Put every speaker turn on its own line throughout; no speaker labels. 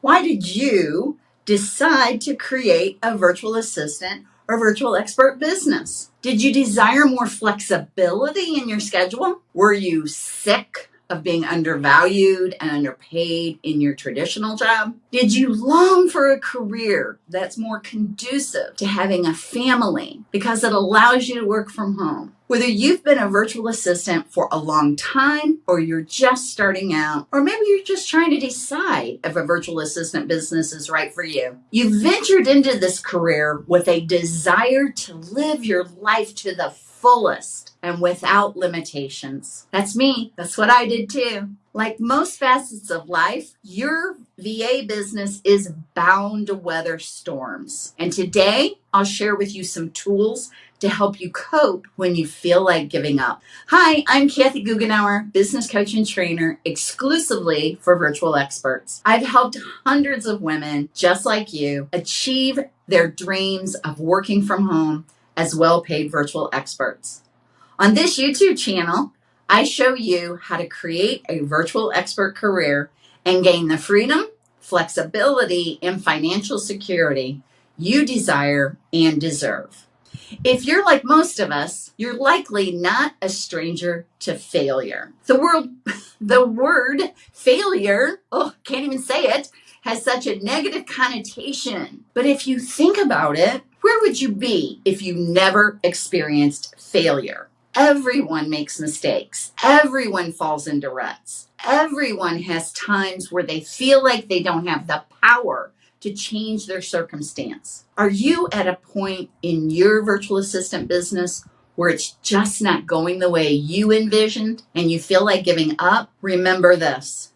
Why did you decide to create a virtual assistant or virtual expert business? Did you desire more flexibility in your schedule? Were you sick of being undervalued and underpaid in your traditional job? Did you long for a career that's more conducive to having a family because it allows you to work from home? Whether you've been a virtual assistant for a long time or you're just starting out, or maybe you're just trying to decide if a virtual assistant business is right for you, you ventured into this career with a desire to live your life to the fullest and without limitations. That's me. That's what I did too. Like most facets of life, your VA business is bound to weather storms. And today, I'll share with you some tools to help you cope when you feel like giving up. Hi, I'm Kathy Goughenour, business coach and trainer exclusively for virtual experts. I've helped hundreds of women just like you achieve their dreams of working from home as well paid virtual experts. On this YouTube channel, I show you how to create a virtual expert career and gain the freedom, flexibility, and financial security you desire and deserve. If you're like most of us, you're likely not a stranger to failure. The word, the word failure, oh, can't even say it, has such a negative connotation. But if you think about it, where would you be if you never experienced failure? Everyone makes mistakes. Everyone falls into ruts. Everyone has times where they feel like they don't have the power to change their circumstance. Are you at a point in your virtual assistant business where it's just not going the way you envisioned and you feel like giving up? Remember this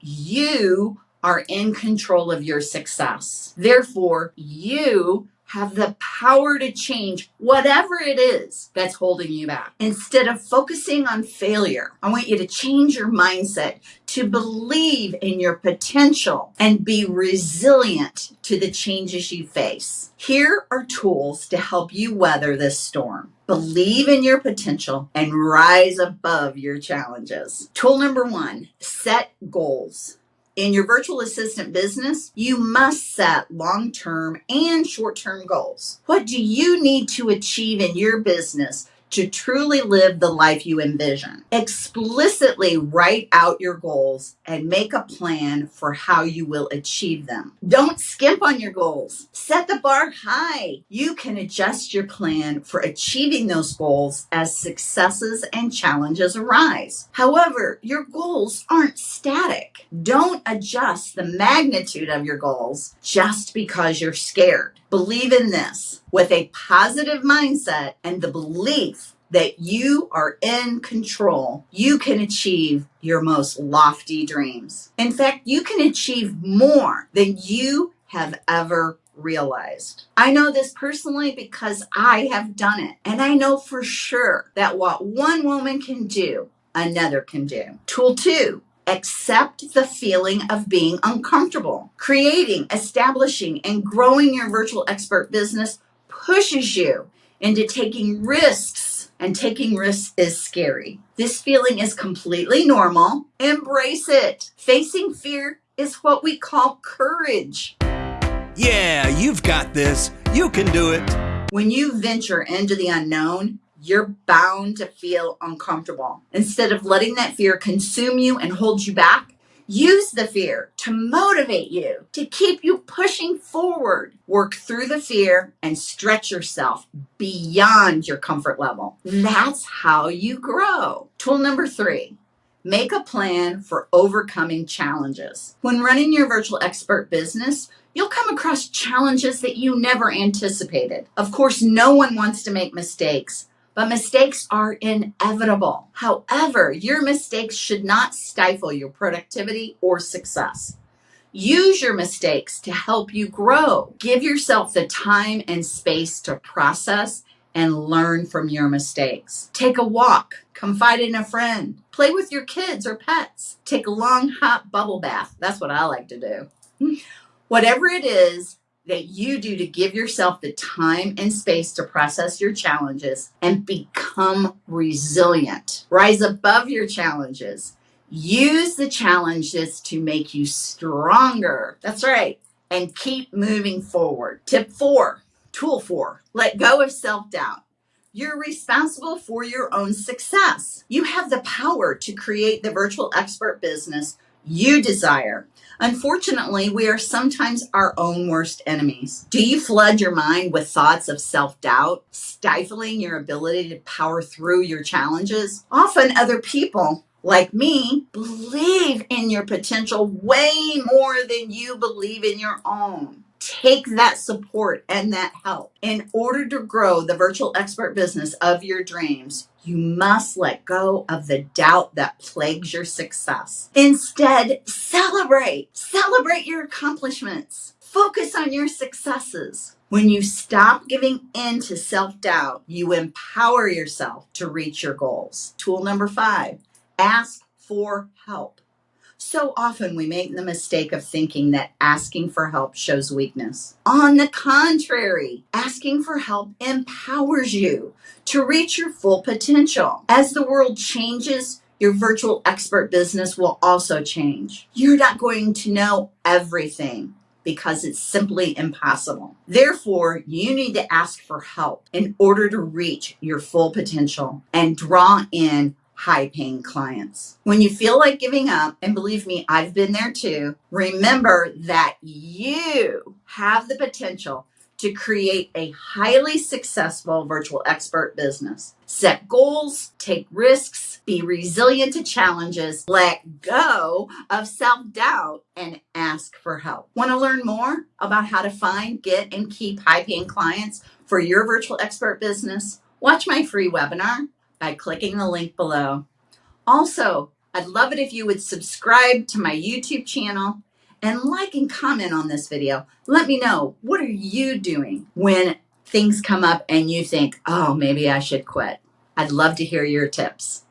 you are in control of your success. Therefore, you have the power to change whatever it is that's holding you back. Instead of focusing on failure, I want you to change your mindset to believe in your potential and be resilient to the changes you face. Here are tools to help you weather this storm. Believe in your potential and rise above your challenges. Tool number one set goals. In your virtual assistant business, you must set long term and short term goals. What do you need to achieve in your business to truly live the life you envision. Explicitly write out your goals and make a plan for how you will achieve them. Don't skimp on your goals. Set the bar high. You can adjust your plan for achieving those goals as successes and challenges arise. However, your goals aren't static. Don't adjust the magnitude of your goals just because you're scared. Believe in this with a positive mindset and the belief that you are in control, you can achieve your most lofty dreams. In fact, you can achieve more than you have ever realized. I know this personally because I have done it. And I know for sure that what one woman can do, another can do. Tool two accept the feeling of being uncomfortable. Creating, establishing, and growing your virtual expert business pushes you into taking risks, and taking risks is scary. This feeling is completely normal. Embrace it. Facing fear is what we call courage.
Yeah, you've got this. You can do it.
When you venture into the unknown, you're bound to feel uncomfortable. Instead of letting that fear consume you and hold you back, use the fear to motivate you, to keep you pushing forward. Work through the fear and stretch yourself beyond your comfort level. That's how you grow. Tool number three. Make a plan for overcoming challenges. When running your virtual expert business, you'll come across challenges that you never anticipated. Of course, no one wants to make mistakes, but mistakes are inevitable. However, your mistakes should not stifle your productivity or success. Use your mistakes to help you grow. Give yourself the time and space to process and learn from your mistakes. Take a walk, confide in a friend, play with your kids or pets, take a long hot bubble bath. That's what I like to do. Whatever it is, that you do to give yourself the time and space to process your challenges and become resilient. Rise above your challenges. Use the challenges to make you stronger. That's right. And keep moving forward. Tip four, tool four, let go of self doubt. You're responsible for your own success. You have the power to create the virtual expert business you desire. Unfortunately, we are sometimes our own worst enemies. Do you flood your mind with thoughts of self doubt, stifling your ability to power through your challenges? Often, other people like me believe in your potential way more than you believe in your own take that support and that help. In order to grow the virtual expert business of your dreams, you must let go of the doubt that plagues your success. Instead, celebrate. Celebrate your accomplishments. Focus on your successes. When you stop giving in to self doubt, you empower yourself to reach your goals. Tool number five ask for help. So often we make the mistake of thinking that asking for help shows weakness. On the contrary, asking for help empowers you to reach your full potential. As the world changes, your virtual expert business will also change. You're not going to know everything because it's simply impossible. Therefore, you need to ask for help in order to reach your full potential and draw in high paying clients. When you feel like giving up, and believe me, I've been there too, remember that you have the potential to create a highly successful virtual expert business. Set goals, take risks, be resilient to challenges, let go of self doubt, and ask for help. Want to learn more about how to find, get, and keep high paying clients for your virtual expert business? Watch my free webinar by clicking the link below. Also, I'd love it if you would subscribe to my YouTube channel and like and comment on this video. Let me know what are you doing when things come up and you think, oh, maybe I should quit. I'd love to hear your tips.